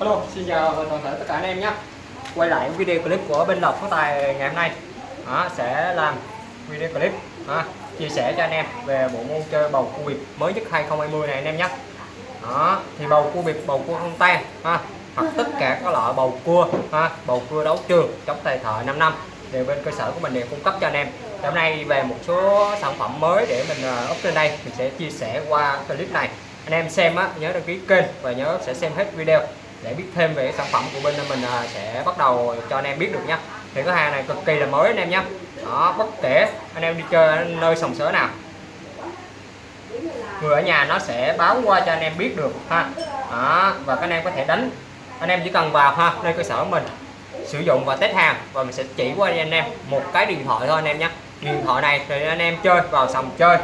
Hello, xin chào toàn thể tất cả anh em nhé. Quay lại video clip của bên Lộc có tài ngày hôm nay. Đó, Sẽ làm video clip đó, chia sẻ cho anh em về bộ môn chơi bầu cua biệt mới nhất 2020 này anh em nhé. Đó, Thì bầu cua biệt bầu cua không tan ha, hoặc tất cả các loại bầu cua ha, bầu cua đấu trường chống tài thợ 5 năm đều bên cơ sở của mình đều cung cấp cho anh em. Hôm nay về một số sản phẩm mới để mình à, up trên đây mình sẽ chia sẻ qua clip này. Anh em xem á nhớ đăng ký kênh và nhớ sẽ xem hết video để biết thêm về sản phẩm của bên mình à, sẽ bắt đầu cho anh em biết được nha. Thì cái hàng này cực kỳ là mới anh em nhé đó bất kể anh em đi chơi nơi sòng sỡ nào người ở nhà nó sẽ báo qua cho anh em biết được ha. Đó, và các anh em có thể đánh. Anh em chỉ cần vào ha nơi cơ sở của mình sử dụng và test hàng và mình sẽ chỉ qua cho anh em một cái điện thoại thôi anh em nhé điện thoại này thì anh em chơi vào sòng chơi.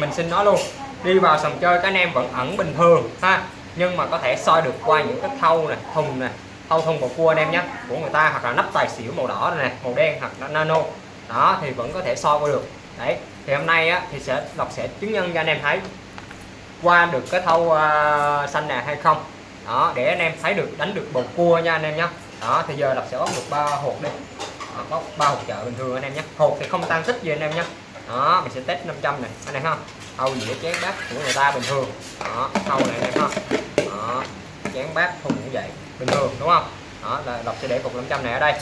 Mình xin nói luôn đi vào sòng chơi các anh em vẫn ẩn bình thường ha nhưng mà có thể soi được qua những cái thau này thùng này thau thùng bột cua anh em nhé của người ta hoặc là nắp tài xỉu màu đỏ này màu đen hoặc là nano. Đó thì vẫn có thể soi qua được. Đấy thì hôm nay á, thì sẽ đọc sẽ chứng nhân cho anh em thấy qua được cái thau uh, xanh này hay không. Đó để anh em thấy được đánh được bầu cua nha anh em nhé. Đó thì giờ đọc sẽ bóc được ba hộp đi. Đó, bóc ba hộp chợ bình thường anh em nhé. Hộp thì không tan tích gì anh em nhé. Đó mình sẽ test 500 này anh em ha thau dĩa chén bát của người ta bình thường. Đó thau này này không đó, chén bát thùng cũng vậy, bình thường, đúng không? Đó, là lộc sẽ để cục 500 này ở đây.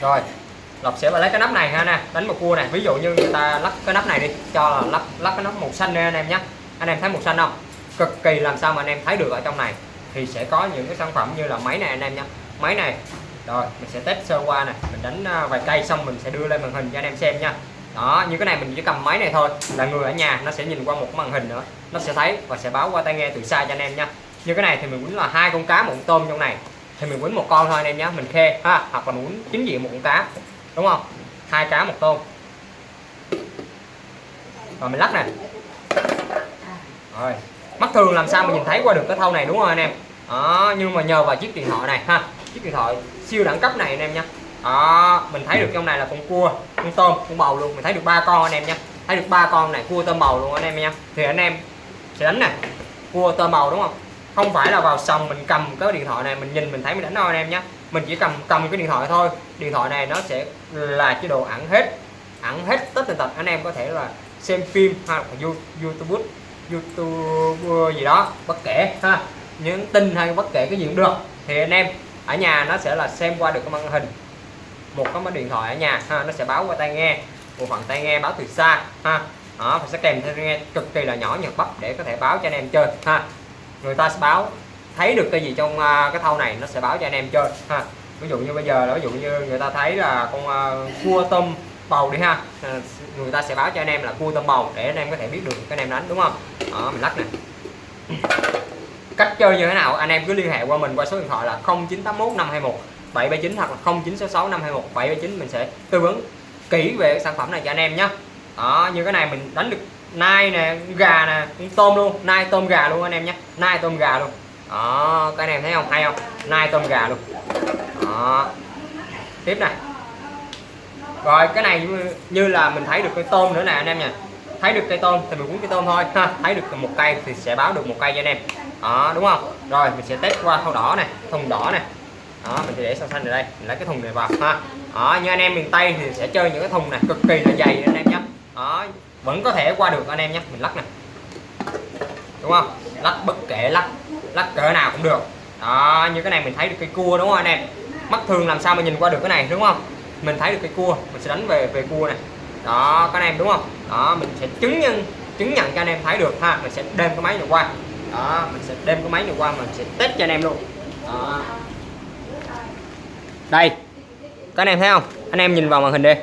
Rồi lộc sẽ lấy cái nắp này ha, nè, đánh một cua này ví dụ như người ta lắp cái nắp này đi, cho là lắp lắp cái nắp màu xanh nè, anh em nhé. Anh em thấy màu xanh không? Cực kỳ làm sao mà anh em thấy được ở trong này. Thì sẽ có những cái sản phẩm như là máy này, anh em nhé. Máy này, rồi, mình sẽ test sơ qua này mình đánh à, vài cây xong mình sẽ đưa lên màn hình cho anh em xem nha đó, như cái này mình chỉ cầm máy này thôi. Là người ở nhà, nó sẽ nhìn qua một màn hình nữa. Nó sẽ thấy và sẽ báo qua tai nghe từ xa cho anh em nha. Như cái này thì mình quýnh là hai con cá, một con tôm trong này. Thì mình quýnh một con thôi anh em nhé mình khe, ha, hoặc là mình quýnh chính diện một con cá. Đúng không? Hai cá, một tôm. Rồi, mình lắc nè. Rồi, mắt thường làm sao mà nhìn thấy qua được cái thâu này, đúng không anh em? Đó, nhưng mà nhờ vào chiếc điện thoại này, ha. Chiếc điện thoại siêu đẳng cấp này anh em nhé đó, mình thấy được trong này là con cua, con tôm, con bầu luôn. Mình thấy được ba con anh em nha. Thấy được ba con này, cua, tôm, bầu luôn anh em nha. Thì anh em sẽ đánh nè. Cua, tôm, bầu đúng không? Không phải là vào sòng mình cầm cái điện thoại này, mình nhìn, mình thấy mình đánh đâu anh em nhé mình chỉ cầm cầm cái điện thoại thôi. Điện thoại này nó sẽ là chế độ ẩn hết ẩn hết tất tần tật. Anh em có thể là xem phim hoặc là youtube youtube gì đó, bất kể, ha. Những tin hay bất kể cái gì cũng được. Thì anh em, ở nhà nó sẽ là xem qua được cái màn hình một cái máy điện thoại ở nhà ha nó sẽ báo qua tai nghe. Bộ phận tai nghe báo từ xa ha. Đó và sẽ kèm theo tai nghe cực kỳ là nhỏ nhật bắp để có thể báo cho anh em chơi ha. Người ta sẽ báo thấy được cái gì trong uh, cái thau này nó sẽ báo cho anh em chơi ha. Ví dụ như bây giờ là ví dụ như người ta thấy là con uh, cua tôm bầu đi ha. À, người ta sẽ báo cho anh em là cua tôm bầu để anh em có thể biết được cái anh em đánh đúng không? Đó mình lắc nè. Cách chơi như thế nào? Anh em cứ liên hệ qua mình qua số điện thoại là 0981 521 779 hoặc là 0966 521 779 mình sẽ tư vấn kỹ về sản phẩm này cho anh em nhé đó như cái này mình đánh được nai nè gà nè tôm luôn nai tôm gà luôn anh em nhé nai tôm gà luôn. Đó các anh em thấy không? Hay không? Nai tôm gà luôn. Đó. Tiếp này. Rồi cái này như, như là mình thấy được cái tôm nữa nè anh em nha thấy được cây tôm thì mình cuốn cây tôm thôi. Ha thấy được một cây thì sẽ báo được một cây cho anh em. Đó đúng không? Rồi mình sẽ test qua thau đỏ này thùng đỏ này đó, mình sẽ để xanh xanh ở đây. Mình lấy cái thùng này vào, ha. Đó, như anh em miền tây thì sẽ chơi những cái thùng này cực kỳ là dày anh em nhé đó, vẫn có thể qua được anh em nhé mình lắc này đúng không? Lắc bất kể lắc lắc cỡ nào cũng được. Đó, như cái này mình thấy được cây cua đúng không anh em? Mắt thường làm sao mà nhìn qua được cái này, đúng không? Mình thấy được cây cua, mình sẽ đánh về về cua này đó, các anh em đúng không? Đó, mình sẽ chứng nhân, chứng nhận cho anh em thấy được, ha. Mình sẽ đem cái máy này qua. Đó, mình sẽ đem cái máy này qua, mình sẽ test cho anh em luôn. Đó đây các anh em thấy không? Anh em nhìn vào màn hình đi.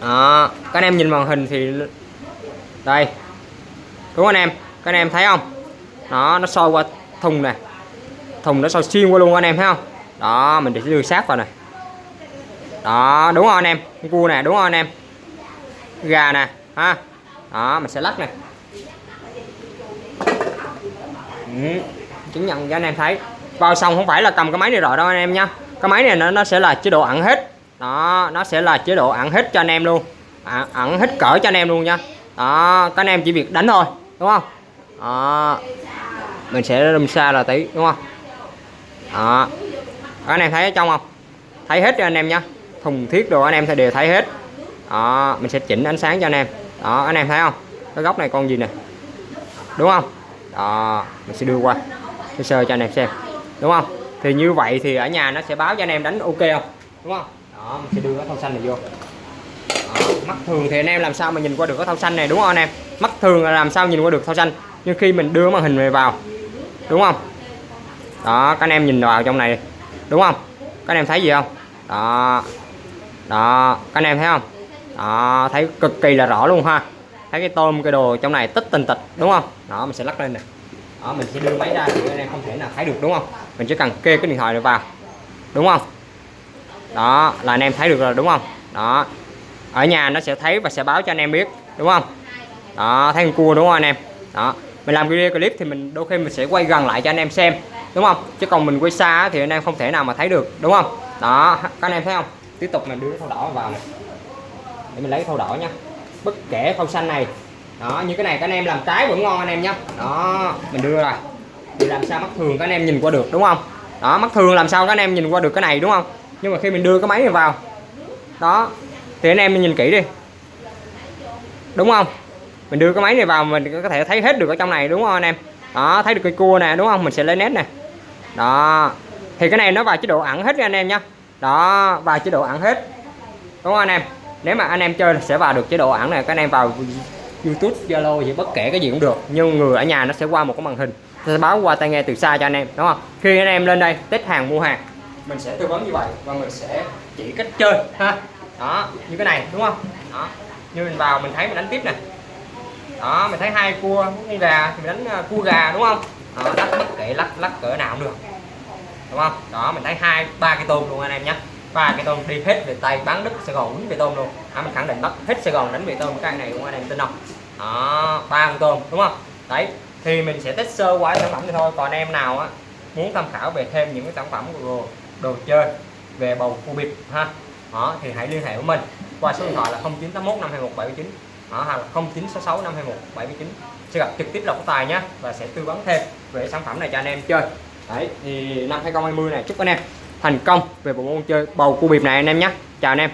Đó các anh em nhìn màn hình thì đây. Đúng anh em? Các anh em thấy không? Đó nó soi qua thùng này. Thùng nó soi xuyên qua luôn anh em thấy không? Đó mình để đưa sát vào này. Đó đúng không anh em? Cua nè đúng không anh em? Gà nè ha? Đó mình sẽ lắc này. Ừ, chứng nhận cho anh em thấy vào xong không phải là cầm cái máy này rồi đâu anh em nha cái máy này nó, nó sẽ là chế độ ẩn hết. Đó nó sẽ là chế độ ẩn hết cho anh em luôn. À, ẩn hết cỡ cho anh em luôn nha đó các anh em chỉ việc đánh thôi đúng không? Đó. mình sẽ đâm xa là tí đúng không? Đó anh em thấy ở trong không? Thấy hết cho anh em nhá. Thùng thiết đồ anh em sẽ đều thấy hết. Đó mình sẽ chỉnh ánh sáng cho anh em. Đó anh em thấy không? Cái góc này con gì nè? Đúng không? Đó mình sẽ đưa qua. Sơ sơ cho anh em xem đúng không? Thì như vậy thì ở nhà nó sẽ báo cho anh em đánh ok không? Đúng không? Đó mình sẽ đưa cái thau xanh này vô. Đó, mắt thường thì anh em làm sao mà nhìn qua được cái thau xanh này đúng không anh em? Mắt thường là làm sao nhìn qua được thau xanh? Nhưng khi mình đưa màn hình này vào đúng không? Đó các anh em nhìn vào trong này đúng không? Các anh em thấy gì không? Đó đó các anh em thấy không? Đó thấy cực kỳ là rõ luôn ha. Thấy cái tôm cái đồ trong này tích tình tịch đúng không? Đó mình sẽ lắc lên nè đó, mình sẽ đưa máy ra thì anh em không thể nào thấy được, đúng không? Mình chỉ cần kê cái điện thoại này vào, đúng không? Đó, là anh em thấy được rồi, đúng không? Đó, ở nhà nó sẽ thấy và sẽ báo cho anh em biết, đúng không? Đó, thấy con cua, đúng không anh em? Đó, mình làm video clip thì mình đôi khi mình sẽ quay gần lại cho anh em xem, đúng không? Chứ còn mình quay xa thì anh em không thể nào mà thấy được, đúng không? Đó, các anh em thấy không? Tiếp tục mình đưa cái thau đỏ vào này. Để mình lấy thau đỏ nha. Bất kể thau xanh này đó, như cái này các anh em làm trái vẫn ngon anh em nhé đó, mình đưa rồi thì làm sao mắt thường các anh em nhìn qua được, đúng không? Đó, mắt thường làm sao các anh em nhìn qua được cái này, đúng không? Nhưng mà khi mình đưa cái máy này vào. Đó, thì anh em nhìn kỹ đi. Đúng không? Mình đưa cái máy này vào mình có thể thấy hết được ở trong này, đúng không anh em? Đó, thấy được cái cua nè, đúng không? Mình sẽ lấy nét nè. Đó, thì cái này nó vào chế độ ẩn hết nha anh em nhé đó, vào chế độ ẩn hết. Đúng không anh em? Nếu mà anh em chơi sẽ vào được chế độ ẩn này, các anh em vào YouTube Zalo gì bất kể cái gì cũng được. Nhưng người ở nhà nó sẽ qua một cái màn hình. Nó sẽ báo qua tai nghe từ xa cho anh em đúng không? Khi anh em lên đây test hàng mua hàng. Mình sẽ tư vấn như vậy và mình sẽ chỉ cách chơi ha? Đó như cái này đúng không? Đó. Như mình vào mình thấy mình đánh tiếp nè. Đó mình thấy hai cua con gà thì mình đánh ờ, cua gà đúng không? Đó, lắc bất kể lắc lắc cỡ nào cũng được. Đúng không? Đó mình thấy hai ba cái tôm luôn anh em nhé. Ba cái tôm đi hết về tay bán đứt sài gòn đánh về tôm luôn. À, mình khẳng định bắt hết sài gòn đánh về tôm cái này luôn anh em tin không? Đó ba con tôm đúng không? Đấy thì mình sẽ test sơ qua sản phẩm thì thôi. Còn em nào á muốn tham khảo về thêm những cái sản phẩm của đồ, đồ chơi về bầu cua bịp ha? Đó thì hãy liên hệ với mình qua số điện thoại là 0981 521 đó, hoặc là 0966 521 sẽ gặp trực tiếp lộc tài nhé và sẽ tư vấn thêm về sản phẩm này cho anh em chơi. Đấy thì năm 2020 này chúc anh em thành công về bộ môn chơi bầu cua bịp này anh em nhé. Chào anh em.